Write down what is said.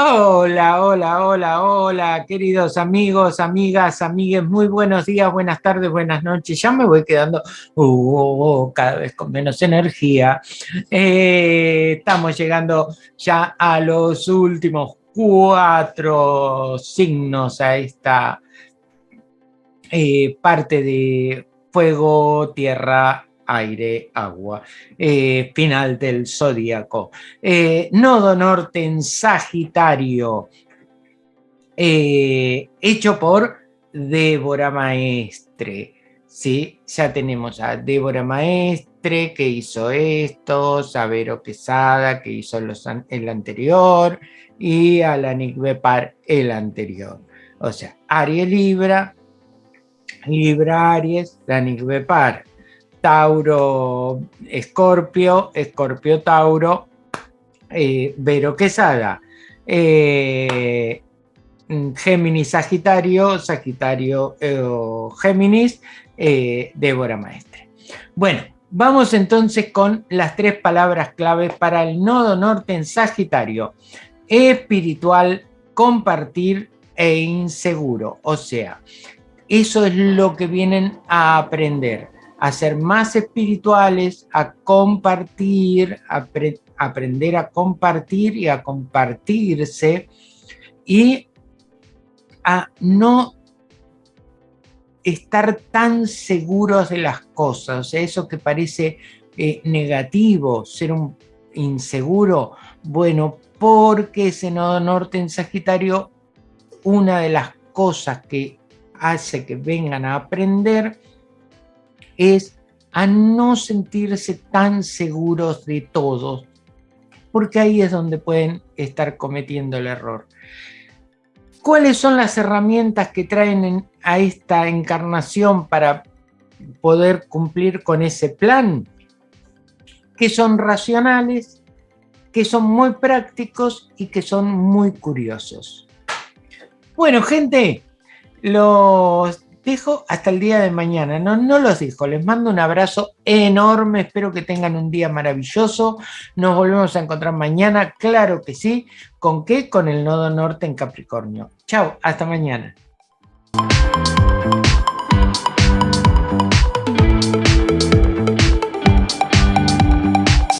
Hola, hola, hola, hola, queridos amigos, amigas, amigues, muy buenos días, buenas tardes, buenas noches. Ya me voy quedando uh, cada vez con menos energía. Eh, estamos llegando ya a los últimos cuatro signos a esta eh, parte de fuego, tierra, aire, agua, eh, final del zodíaco. Eh, nodo norte en Sagitario, eh, hecho por Débora Maestre. ¿sí? Ya tenemos a Débora Maestre que hizo esto, Sabero Quesada que hizo el anterior y a la Bepar el anterior. O sea, Aries Libra, Libra Aries, la Bepar Tauro, Escorpio, Escorpio, Tauro, eh, Vero Quesada, eh, Géminis, Sagitario, Sagitario, eh, Géminis, Débora Maestre. Bueno, vamos entonces con las tres palabras claves para el nodo norte en Sagitario. Espiritual, compartir e inseguro. O sea, eso es lo que vienen a aprender a ser más espirituales, a compartir, a aprender a compartir y a compartirse y a no estar tan seguros de las cosas, eso que parece eh, negativo, ser un inseguro, bueno, porque ese nodo norte en Sagitario, una de las cosas que hace que vengan a aprender es a no sentirse tan seguros de todos, porque ahí es donde pueden estar cometiendo el error. ¿Cuáles son las herramientas que traen a esta encarnación para poder cumplir con ese plan? Que son racionales, que son muy prácticos y que son muy curiosos. Bueno, gente, los dejo hasta el día de mañana. No, no los dejo. Les mando un abrazo enorme. Espero que tengan un día maravilloso. Nos volvemos a encontrar mañana. Claro que sí. ¿Con qué? Con el nodo norte en Capricornio. Chao. Hasta mañana.